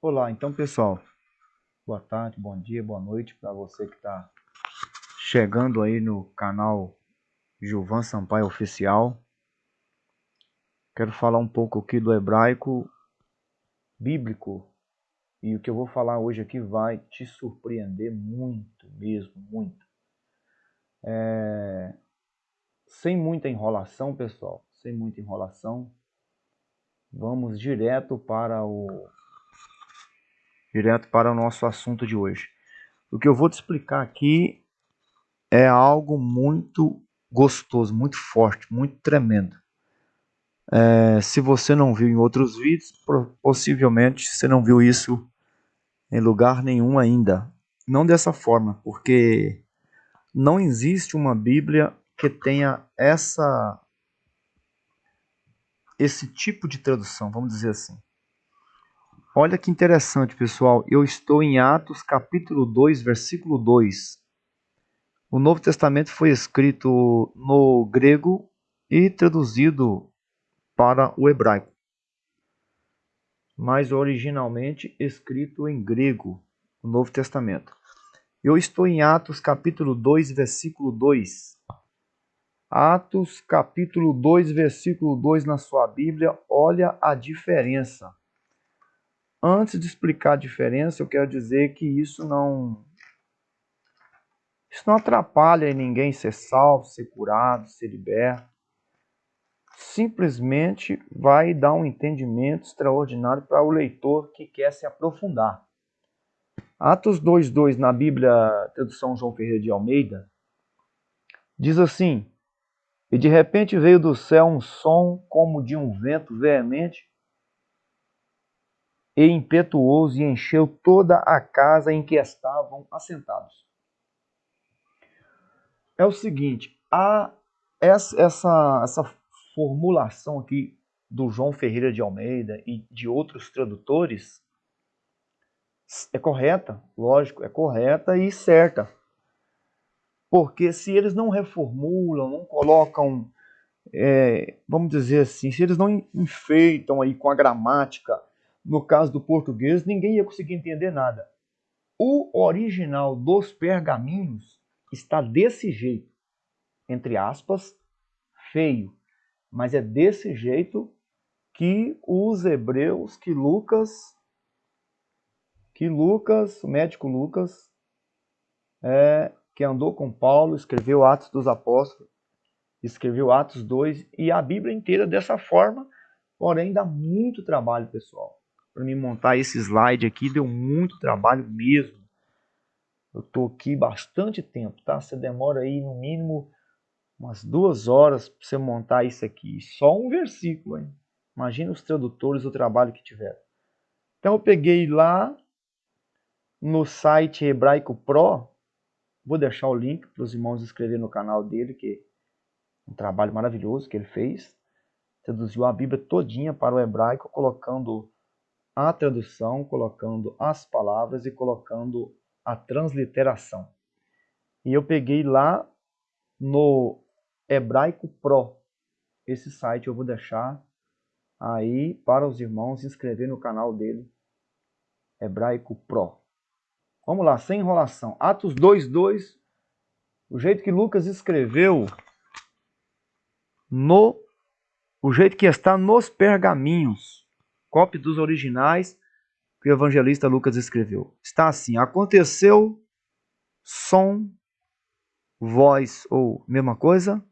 Olá, então pessoal, boa tarde, bom dia, boa noite para você que está chegando aí no canal Gilvan Sampaio Oficial. Quero falar um pouco aqui do hebraico bíblico e o que eu vou falar hoje aqui vai te surpreender muito mesmo, muito. É... Sem muita enrolação, pessoal, sem muita enrolação, vamos direto para o direto para o nosso assunto de hoje. O que eu vou te explicar aqui é algo muito gostoso, muito forte, muito tremendo. É, se você não viu em outros vídeos, possivelmente você não viu isso em lugar nenhum ainda. Não dessa forma, porque não existe uma Bíblia que tenha essa esse tipo de tradução, vamos dizer assim. Olha que interessante, pessoal. Eu estou em Atos capítulo 2, versículo 2. O Novo Testamento foi escrito no grego e traduzido para o hebraico, mas originalmente escrito em grego, o Novo Testamento. Eu estou em Atos capítulo 2, versículo 2. Atos capítulo 2, versículo 2 na sua Bíblia, olha a diferença. Antes de explicar a diferença, eu quero dizer que isso não isso não atrapalha ninguém ser salvo, ser curado, ser liberto. Simplesmente vai dar um entendimento extraordinário para o leitor que quer se aprofundar. Atos 2:2 na Bíblia, tradução João Ferreira de Almeida, diz assim: E de repente veio do céu um som como de um vento veemente e impetuoso e encheu toda a casa em que estavam assentados. É o seguinte, a, essa, essa, essa formulação aqui do João Ferreira de Almeida e de outros tradutores é correta, lógico, é correta e certa. Porque se eles não reformulam, não colocam, é, vamos dizer assim, se eles não enfeitam aí com a gramática, no caso do português, ninguém ia conseguir entender nada. O original dos pergaminhos está desse jeito, entre aspas, feio, mas é desse jeito que os hebreus, que Lucas, que Lucas, o médico Lucas, é, que andou com Paulo, escreveu Atos dos Apóstolos, escreveu Atos 2 e a Bíblia inteira dessa forma, porém dá muito trabalho, pessoal para me montar esse slide aqui, deu muito trabalho mesmo. Eu tô aqui bastante tempo, tá? Você demora aí no mínimo umas duas horas para você montar isso aqui. Só um versículo, hein? Imagina os tradutores o trabalho que tiveram. Então eu peguei lá no site Hebraico Pro, vou deixar o link para os irmãos inscreverem no canal dele, que é um trabalho maravilhoso que ele fez. Traduziu a Bíblia todinha para o hebraico, colocando a tradução, colocando as palavras e colocando a transliteração. E eu peguei lá no Hebraico Pro. Esse site eu vou deixar aí para os irmãos se inscrever no canal dele, Hebraico Pro. Vamos lá, sem enrolação. Atos 2:2, o jeito que Lucas escreveu no o jeito que está nos pergaminhos cópia dos originais que o evangelista Lucas escreveu. Está assim: aconteceu som, voz ou mesma coisa,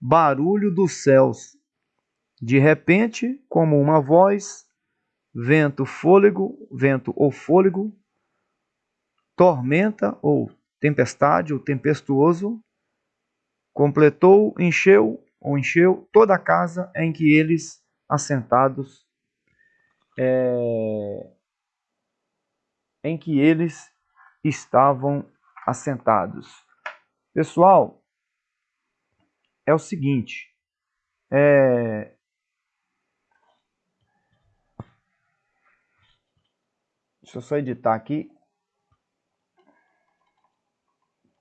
barulho dos céus. De repente, como uma voz, vento, fôlego, vento ou fôlego, tormenta ou tempestade ou tempestuoso, completou, encheu ou encheu toda a casa em que eles assentados é, em que eles estavam assentados. Pessoal, é o seguinte, é, deixa eu só editar aqui,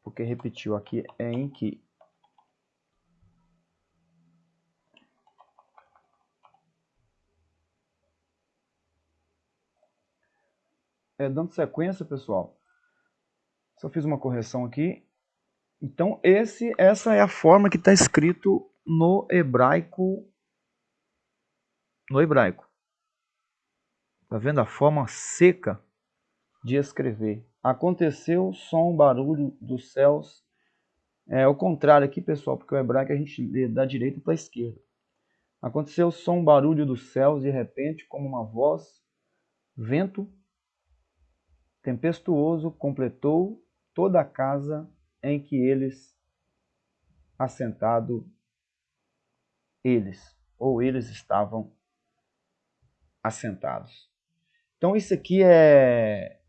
porque repetiu aqui, é em que é, dando sequência, pessoal, só fiz uma correção aqui. Então, esse, essa é a forma que está escrito no hebraico. No hebraico. Está vendo a forma seca de escrever? Aconteceu som, barulho dos céus. É o contrário aqui, pessoal, porque o hebraico a gente lê da direita para a esquerda. Aconteceu som, barulho dos céus, de repente, como uma voz, vento tempestuoso completou toda a casa em que eles assentado eles ou eles estavam assentados. Então isso aqui é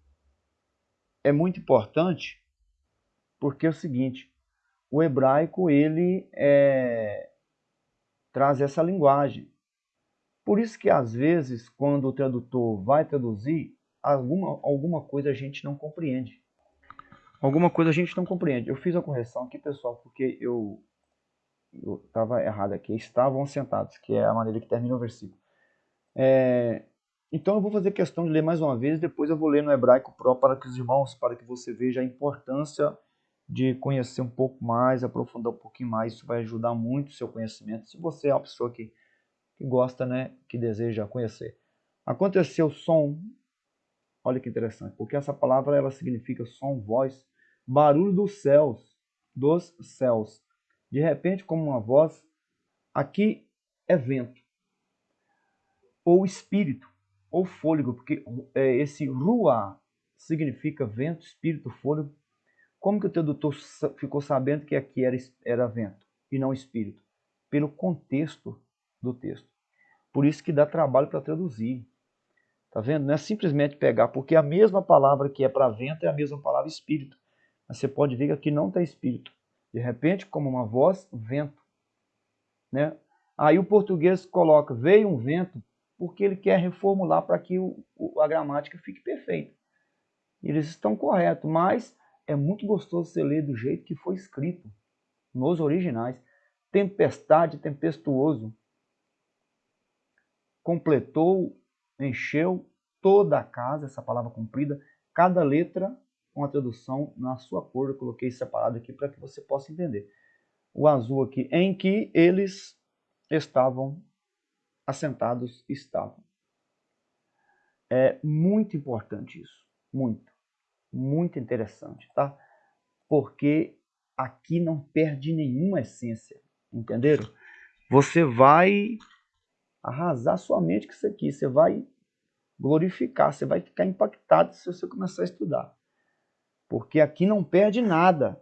é muito importante porque é o seguinte, o hebraico ele é, traz essa linguagem. Por isso que às vezes quando o tradutor vai traduzir alguma alguma coisa a gente não compreende alguma coisa a gente não compreende. Eu fiz a correção aqui, pessoal, porque eu estava errado aqui. Estavam sentados, que é a maneira que termina o versículo. É, então eu vou fazer questão de ler mais uma vez, depois eu vou ler no hebraico pro para que os irmãos, para que você veja a importância de conhecer um pouco mais, aprofundar um pouquinho mais, isso vai ajudar muito o seu conhecimento, se você é uma pessoa que, que gosta, né, que deseja conhecer. Aconteceu som, olha que interessante, porque essa palavra ela significa som, voz, barulho dos céus, dos céus. De repente, como uma voz, aqui é vento, ou espírito, ou fôlego, porque é, esse ruá significa vento, espírito, fôlego. Como que o tradutor ficou sabendo que aqui era, era vento e não espírito? Pelo contexto do texto. Por isso que dá trabalho para traduzir. Tá vendo? Não é simplesmente pegar, porque a mesma palavra que é para vento é a mesma palavra espírito. Mas você pode ver que aqui não tem espírito. De repente, como uma voz, vento. Né? Aí o português coloca, veio um vento, porque ele quer reformular para que o, o, a gramática fique perfeita. Eles estão corretos, mas é muito gostoso você ler do jeito que foi escrito, nos originais. Tempestade, tempestuoso. Completou, encheu toda a casa, essa palavra comprida, cada letra com a tradução na sua cor. Eu coloquei separado aqui para que você possa entender. O azul aqui, em que eles estavam assentados, estavam. É muito importante isso, muito, muito interessante, tá? Porque aqui não perde nenhuma essência, entenderam? Você vai arrasar sua mente com isso aqui, você vai glorificar, você vai ficar impactado se você começar a estudar. Porque aqui não perde nada.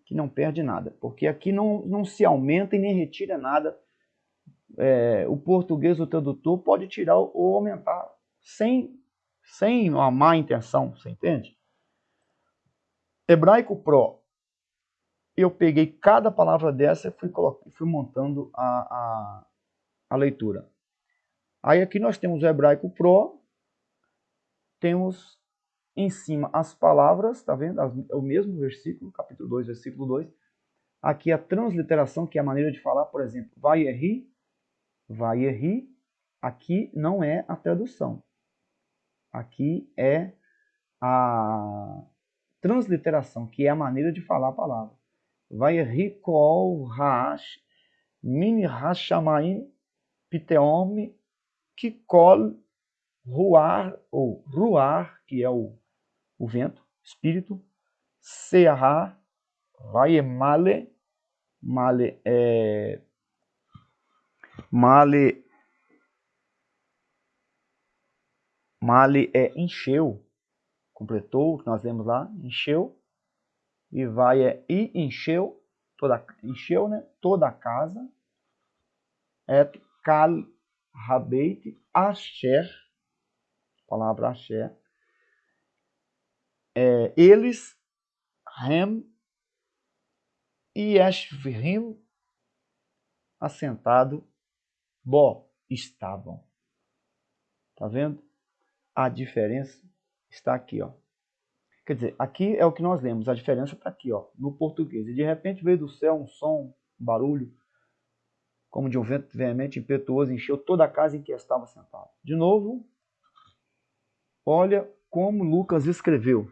Aqui não perde nada. Porque aqui não, não se aumenta e nem retira nada. É, o português, o tradutor, pode tirar ou aumentar sem, sem uma má intenção, você entende? Hebraico Pro. Eu peguei cada palavra dessa e fui, fui montando a, a, a leitura. Aí aqui nós temos o Hebraico Pro, temos em cima as palavras, tá vendo? É o mesmo versículo, capítulo 2, versículo 2. Aqui a transliteração, que é a maneira de falar, por exemplo, vai erri, vai erri. Aqui não é a tradução. Aqui é a transliteração, que é a maneira de falar a palavra. Vai erri kol haash min hashamaim piteom kikol ruar ou ruar, que é o o vento, espírito, Seahá, vai male, male é male male é encheu, completou, nós vemos lá, encheu, e vai é e encheu, toda encheu, né, toda a casa, é kal rabeit asher, palavra asher, é, eles, Rem e Ashvim, assentado, Bó, estavam. Tá vendo? A diferença está aqui, ó. Quer dizer, aqui é o que nós lemos, a diferença está aqui, ó, no português. E de repente veio do céu um som, um barulho, como de um vento veemente, impetuoso, encheu toda a casa em que estava sentado. De novo, olha como Lucas escreveu.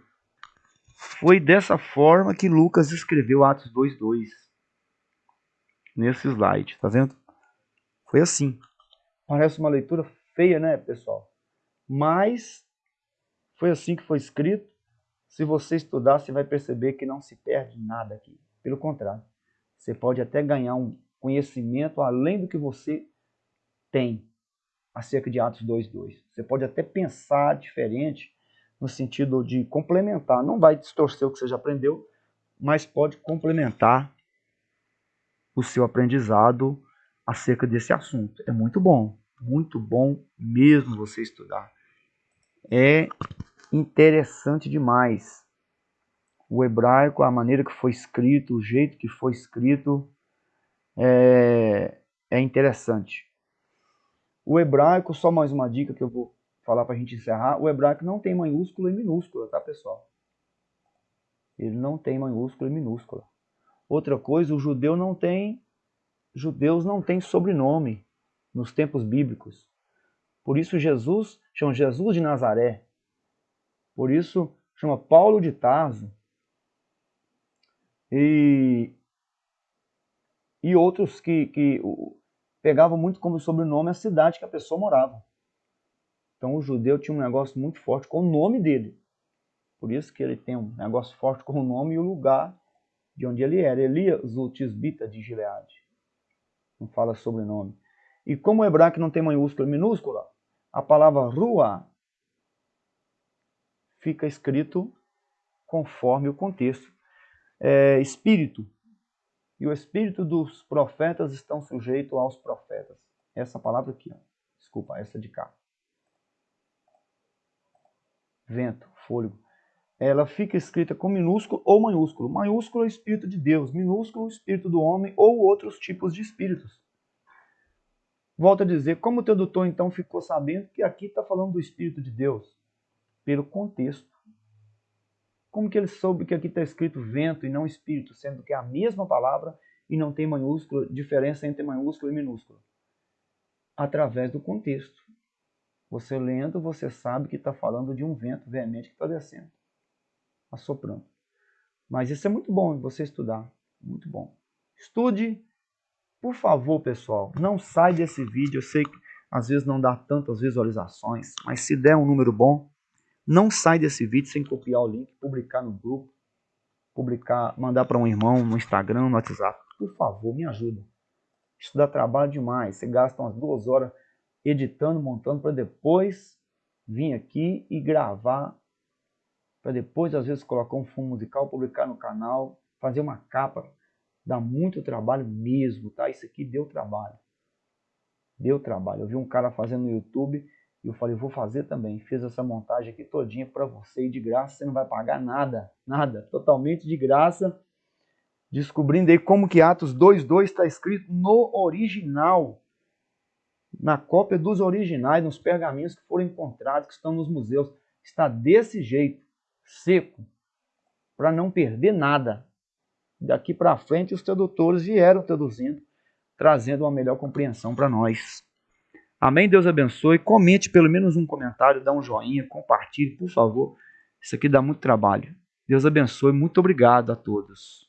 Foi dessa forma que Lucas escreveu Atos 2:2. Nesse slide, tá vendo? Foi assim. Parece uma leitura feia, né, pessoal? Mas foi assim que foi escrito. Se você estudar, você vai perceber que não se perde nada aqui. Pelo contrário, você pode até ganhar um conhecimento além do que você tem acerca de Atos 2.2. Você pode até pensar diferente no sentido de complementar. Não vai distorcer o que você já aprendeu, mas pode complementar o seu aprendizado acerca desse assunto. É muito bom, muito bom mesmo você estudar. É interessante demais. O hebraico, a maneira que foi escrito, o jeito que foi escrito, é, é interessante. O hebraico, só mais uma dica que eu vou falar para a gente encerrar, o hebraico não tem maiúscula e minúscula, tá pessoal? Ele não tem maiúscula e minúscula. Outra coisa, o judeu não tem, judeus não têm sobrenome nos tempos bíblicos. Por isso Jesus chama Jesus de Nazaré. Por isso chama Paulo de Tarso. E, e outros que, que pegavam muito como sobrenome a cidade que a pessoa morava. Então o judeu tinha um negócio muito forte com o nome dele. Por isso que ele tem um negócio forte com o nome e o lugar de onde ele era. Elias, o tisbita de Gileade. Não fala sobrenome. E como o hebraico não tem maiúscula e minúscula, a palavra rua fica escrito conforme o contexto. É, espírito. E o espírito dos profetas estão sujeitos aos profetas. Essa palavra aqui, ó. desculpa, essa de cá. Vento, fôlego. Ela fica escrita com minúsculo ou maiúsculo. Maiúsculo é o espírito de Deus, minúsculo é o espírito do homem ou outros tipos de espíritos. Volto a dizer, como o tradutor então ficou sabendo que aqui está falando do Espírito de Deus? Pelo contexto. Como que ele soube que aqui está escrito vento e não espírito, sendo que é a mesma palavra e não tem maiúscula, diferença entre maiúscula e minúscula? Através do contexto. Você lendo, você sabe que está falando de um vento veemente que está descendo, assoprando. Mas isso é muito bom você estudar, muito bom. Estude, por favor, pessoal, não sai desse vídeo. Eu sei que às vezes não dá tantas visualizações, mas se der um número bom, não sai desse vídeo sem copiar o link, publicar no grupo, publicar, mandar para um irmão no Instagram, no WhatsApp. Por favor, me ajuda. Isso dá trabalho demais. Você gasta umas duas horas editando, montando, para depois vir aqui e gravar, para depois, às vezes, colocar um fundo musical, publicar no canal, fazer uma capa. Dá muito trabalho mesmo, tá? Isso aqui deu trabalho. Deu trabalho. Eu vi um cara fazendo no YouTube e eu falei, vou fazer também. Fiz essa montagem aqui todinha para você e de graça, você não vai pagar nada, nada, totalmente de graça. Descobrindo aí como que Atos 2.2 está escrito no original, na cópia dos originais, nos pergaminhos que foram encontrados, que estão nos museus. Está desse jeito, seco, para não perder nada. Daqui para frente os tradutores vieram traduzindo, trazendo uma melhor compreensão para nós. Amém? Deus abençoe. Comente pelo menos um comentário, dá um joinha, compartilhe, por favor. Isso aqui dá muito trabalho. Deus abençoe. Muito obrigado a todos.